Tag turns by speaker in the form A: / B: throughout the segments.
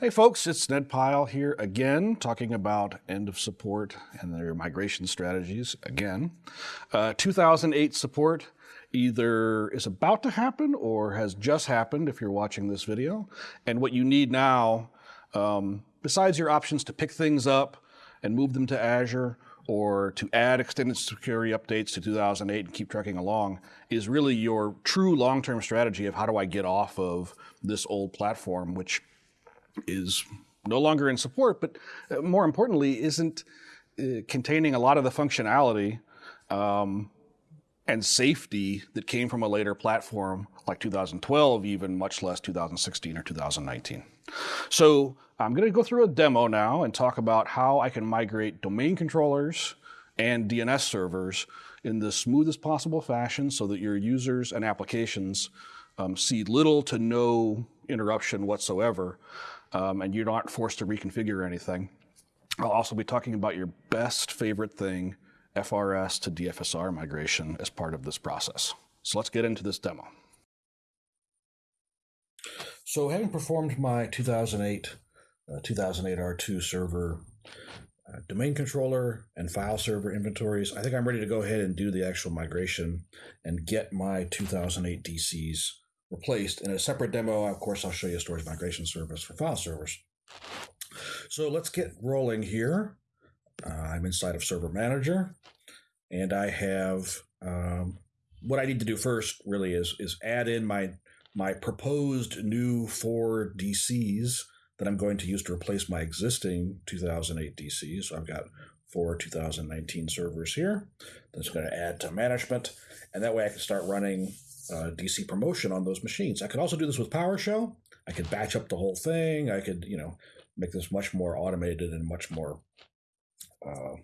A: Hey folks, it's Ned Pyle here again, talking about end of support and their migration strategies again. Uh, 2008 support either is about to happen or has just happened if you're watching this video. And what you need now, um, besides your options to pick things up and move them to Azure or to add extended security updates to 2008 and keep trucking along, is really your true long-term strategy of how do I get off of this old platform, which is no longer in support, but uh, more importantly, isn't uh, containing a lot of the functionality um, and safety that came from a later platform like 2012, even much less 2016 or 2019. So I'm going to go through a demo now and talk about how I can migrate domain controllers and DNS servers in the smoothest possible fashion so that your users and applications um, see little to no interruption whatsoever um, and you're not forced to reconfigure anything. I'll also be talking about your best favorite thing, FRS to DFSR migration as part of this process. So let's get into this demo. So having performed my 2008 uh, 2008 R2 server uh, domain controller and file server inventories, I think I'm ready to go ahead and do the actual migration and get my 2008 DCs replaced. In a separate demo, of course, I'll show you a storage migration service for file servers. So let's get rolling here. Uh, I'm inside of Server Manager, and I have um, what I need to do first. Really is is add in my my proposed new four DCs that I'm going to use to replace my existing 2008 DCs. So I've got four 2019 servers here. That's going to add to management, and that way I can start running uh, DC promotion on those machines. I could also do this with PowerShell. I could batch up the whole thing. I could, you know, make this much more automated and much more uh,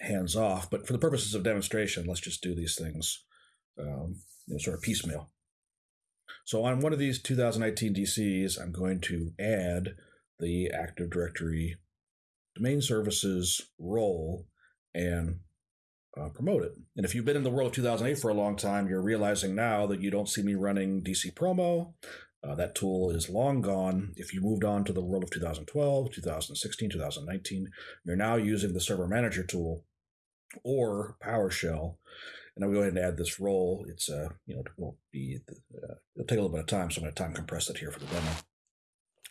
A: hands off. But for the purposes of demonstration, let's just do these things, um, you know, sort of piecemeal. So on one of these 2019 DCs, I'm going to add the Active Directory domain services role and uh, promote it. And if you've been in the world of 2008 for a long time, you're realizing now that you don't see me running DC Promo. Uh, that tool is long gone. If you moved on to the world of 2012, 2016, 2019, you're now using the Server Manager tool or PowerShell. And I'll go ahead and add this role. It's uh, you know, it won't be uh, it'll take a little bit of time, so I'm going to time compress it here for the demo.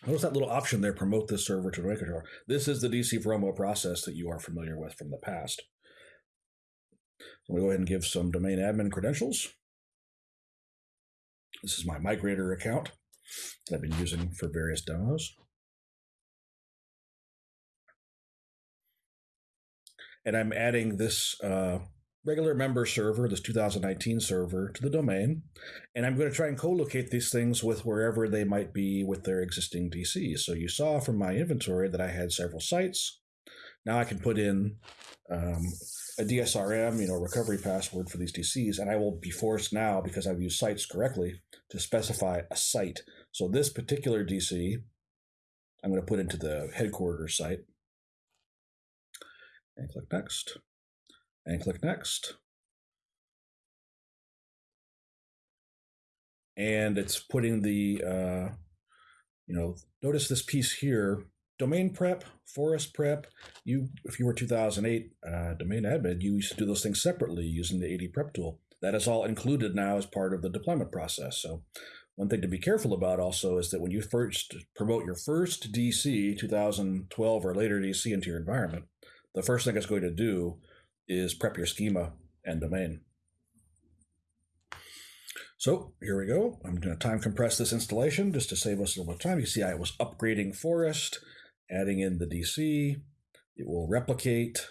A: Notice that little option there, promote this server to controller. This is the DC promo process that you are familiar with from the past. So to go ahead and give some domain admin credentials. This is my migrator account that I've been using for various demos. And I'm adding this uh, regular member server, this 2019 server, to the domain. And I'm going to try and co-locate these things with wherever they might be with their existing DCs. So you saw from my inventory that I had several sites. Now I can put in um, a DSRM, you know, recovery password for these DCs, and I will be forced now because I've used sites correctly to specify a site. So this particular DC, I'm going to put into the headquarters site, and click next, and click next. And it's putting the, uh, you know, notice this piece here domain prep, forest prep. You, if you were 2008 uh, domain admin, you used to do those things separately using the AD prep tool. That is all included now as part of the deployment process. So one thing to be careful about also is that when you first promote your first DC, 2012 or later DC into your environment, the first thing it's going to do is prep your schema and domain. So here we go. I'm going to time compress this installation just to save us a little bit of time. You see I was upgrading Forest adding in the DC, it will replicate,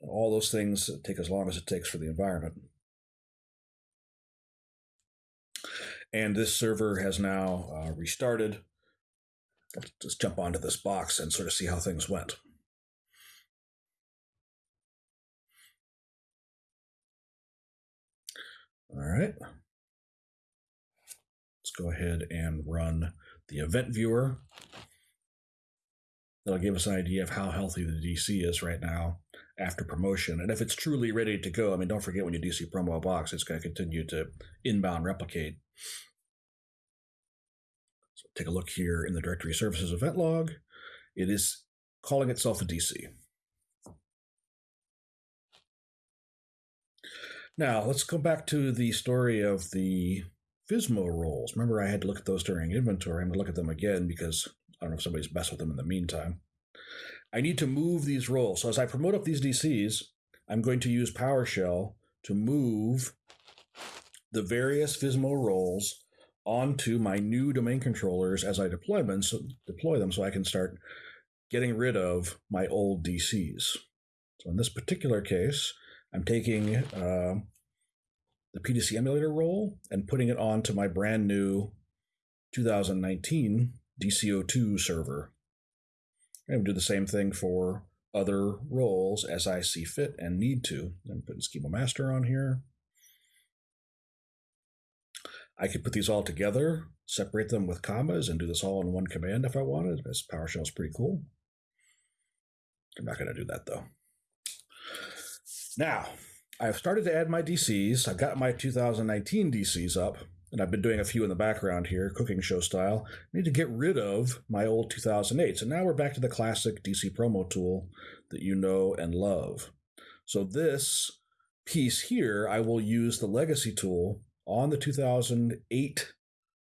A: all those things take as long as it takes for the environment. And this server has now uh, restarted. Let's just jump onto this box and sort of see how things went. All right. Let's go ahead and run the event viewer that'll give us an idea of how healthy the DC is right now after promotion. And if it's truly ready to go, I mean, don't forget when you DC promo a box, it's going to continue to inbound replicate. So take a look here in the directory services event log. It is calling itself a DC. Now, let's go back to the story of the FSMO roles. Remember, I had to look at those during inventory. I'm going to look at them again because I don't know if somebody's messed with them in the meantime. I need to move these roles. So as I promote up these DCs, I'm going to use PowerShell to move the various FSMO roles onto my new domain controllers as I deploy them, so, deploy them so I can start getting rid of my old DCs. So in this particular case, I'm taking uh, the PDC emulator role and putting it onto my brand new 2019 DCO2 server. And do the same thing for other roles as I see fit and need to. I'm putting Schema Master on here. I could put these all together, separate them with commas, and do this all in one command if I wanted. This PowerShell is pretty cool. I'm not going to do that though. Now, I've started to add my DCs. I've got my 2019 DCs up, and I've been doing a few in the background here, cooking show style. I need to get rid of my old 2008. So now we're back to the classic DC promo tool that you know and love. So this piece here, I will use the legacy tool on the 2008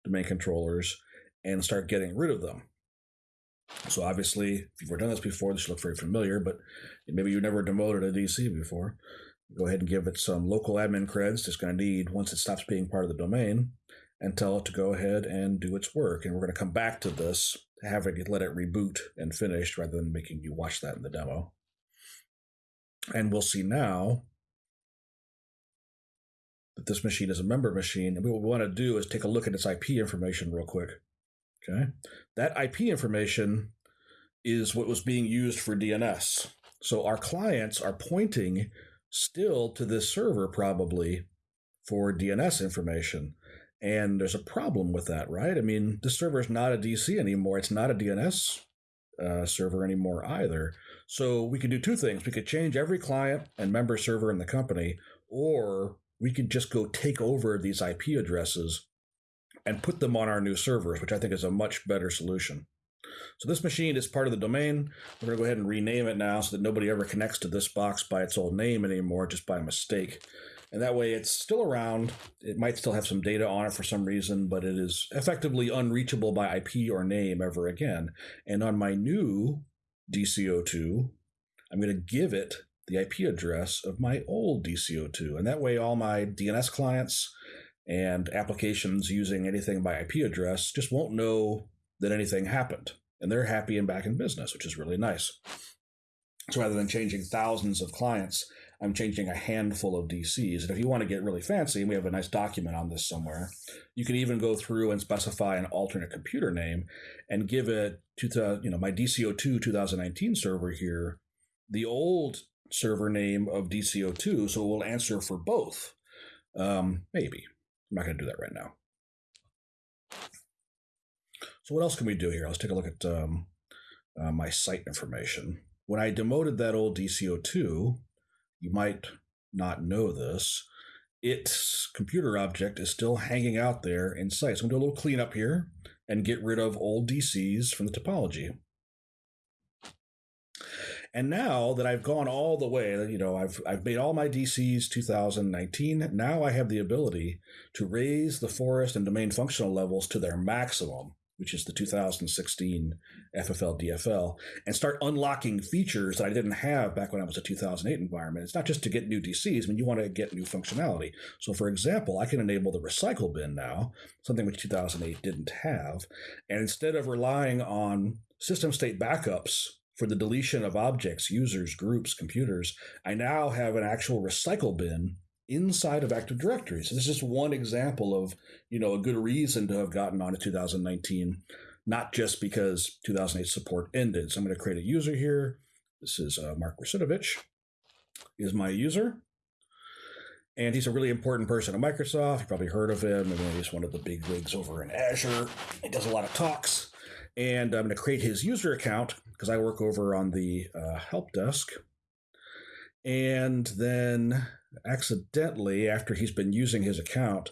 A: domain controllers and start getting rid of them. So obviously, if you've ever done this before, this should look very familiar, but maybe you never demoted a DC before. Go ahead and give it some local admin creds it's going to need once it stops being part of the domain and tell it to go ahead and do its work. And we're going to come back to this, having it let it reboot and finish rather than making you watch that in the demo. And we'll see now that this machine is a member machine. And what we want to do is take a look at its IP information real quick. Okay. That IP information is what was being used for DNS. So our clients are pointing still to this server probably for DNS information. And there's a problem with that, right? I mean, the server is not a DC anymore. It's not a DNS uh, server anymore either. So we could do two things. We could change every client and member server in the company, or we could just go take over these IP addresses and put them on our new servers, which I think is a much better solution. So this machine is part of the domain. We're going to go ahead and rename it now so that nobody ever connects to this box by its old name anymore, just by mistake. And that way it's still around. It might still have some data on it for some reason, but it is effectively unreachable by IP or name ever again. And on my new DCO2, I'm going to give it the IP address of my old DCO2. And that way all my DNS clients and applications using anything by IP address just won't know that anything happened and they're happy and back in business, which is really nice. So rather than changing thousands of clients, I'm changing a handful of DCs. And if you want to get really fancy, and we have a nice document on this somewhere, you can even go through and specify an alternate computer name and give it to the, you know, my DCO2 2019 server here, the old server name of DCO2, so it will answer for both. Um, maybe. I'm not going to do that right now. So what else can we do here? Let's take a look at um, uh, my site information. When I demoted that old DCO2, you might not know this, its computer object is still hanging out there in site. So I'm going to do a little cleanup here and get rid of old DCs from the topology. And now that I've gone all the way, you know, I've I've made all my DCs 2019. Now I have the ability to raise the forest and domain functional levels to their maximum which is the 2016 FFL DFL, and start unlocking features that I didn't have back when I was a 2008 environment. It's not just to get new DCs, I mean, you want to get new functionality. So, for example, I can enable the recycle bin now, something which 2008 didn't have. And instead of relying on system state backups for the deletion of objects, users, groups, computers, I now have an actual recycle bin inside of Active Directory. So this is just one example of, you know, a good reason to have gotten on to 2019, not just because 2008 support ended. So I'm going to create a user here. This is uh, Mark Russinovich is my user. And he's a really important person at Microsoft. You probably heard of him. I mean, he's one of the big wigs over in Azure. He does a lot of talks. And I'm going to create his user account because I work over on the uh, help desk. And then accidentally, after he's been using his account,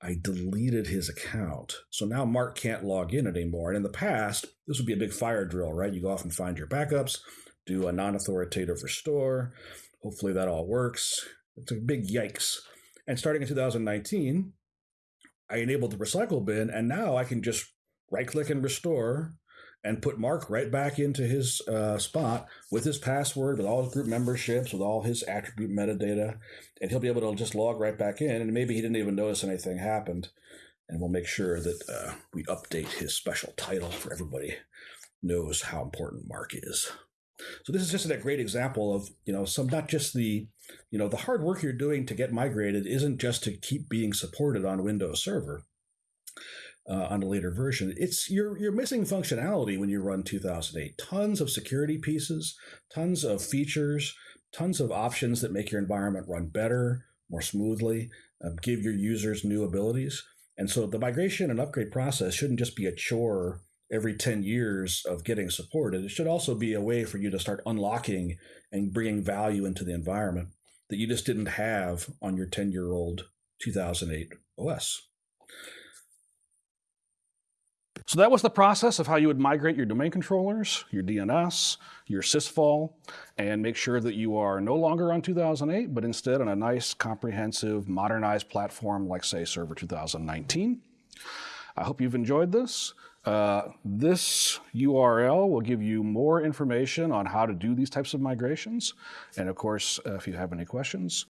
A: I deleted his account. So now Mark can't log in anymore. And in the past, this would be a big fire drill, right? You go off and find your backups, do a non authoritative restore. Hopefully that all works. It's a big yikes. And starting in 2019, I enabled the recycle bin, and now I can just right click and restore and put Mark right back into his uh, spot with his password, with all his group memberships, with all his attribute metadata, and he'll be able to just log right back in. And maybe he didn't even notice anything happened. And we'll make sure that uh, we update his special title for everybody knows how important Mark is. So this is just a great example of you know some not just the you know the hard work you're doing to get migrated isn't just to keep being supported on Windows Server uh, on a later version. It's you're you're missing functionality when you run 2008. Tons of security pieces, tons of features, tons of options that make your environment run better, more smoothly, uh, give your users new abilities. And so the migration and upgrade process shouldn't just be a chore every 10 years of getting supported. It should also be a way for you to start unlocking and bringing value into the environment that you just didn't have on your 10 year old 2008 OS. So that was the process of how you would migrate your domain controllers, your DNS, your sysvol, and make sure that you are no longer on 2008, but instead on a nice, comprehensive, modernized platform like, say, Server 2019. I hope you've enjoyed this. Uh, this URL will give you more information on how to do these types of migrations. And of course, uh, if you have any questions,